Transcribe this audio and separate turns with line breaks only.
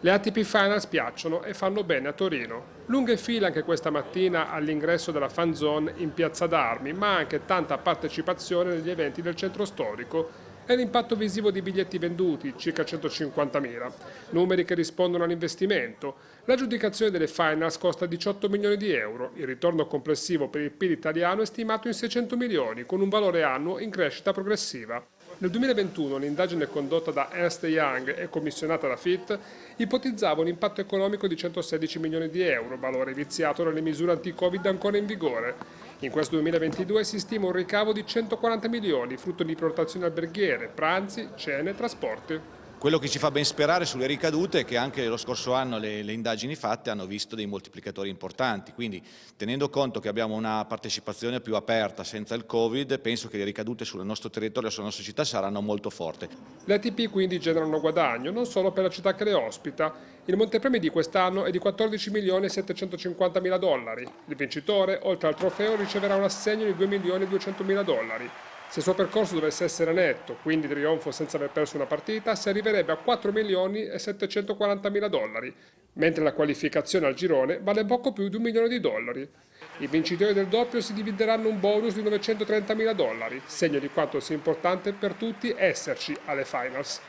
Le ATP Finals piacciono e fanno bene a Torino. Lunghe file anche questa mattina all'ingresso della fan zone in Piazza d'Armi, ma anche tanta partecipazione negli eventi del centro storico e l'impatto visivo di biglietti venduti, circa 150.000, numeri che rispondono all'investimento. L'aggiudicazione delle finals costa 18 milioni di euro, il ritorno complessivo per il PIL italiano è stimato in 600 milioni, con un valore annuo in crescita progressiva. Nel 2021 l'indagine condotta da Ernst Young e commissionata da FIT ipotizzava un impatto economico di 116 milioni di euro, valore viziato dalle misure anti-Covid ancora in vigore. In questo 2022 si stima un ricavo di 140 milioni, frutto di prenotazioni alberghiere, pranzi, cene e trasporti.
Quello che ci fa ben sperare sulle ricadute è che anche lo scorso anno le, le, indagini fatte hanno visto dei moltiplicatori importanti, quindi tenendo conto che abbiamo una partecipazione più aperta senza il Covid, penso che le ricadute sul nostro territorio e sulla nostra città saranno molto forti.
Le ATP quindi generano guadagno non solo per la città che le ospita, il montepremi di quest'anno è di 14 milioni e 750 mila dollari, il vincitore oltre al trofeo riceverà un assegno di 2 milioni e 200 mila dollari. Se il suo percorso dovesse essere netto, quindi trionfo senza aver perso una partita, si arriverebbe a 4 milioni e 740 mila dollari, mentre la qualificazione al girone vale poco più di un milione di dollari. I vincitori del doppio si divideranno un bonus di 930 mila dollari, segno di quanto sia importante per tutti esserci alle finals.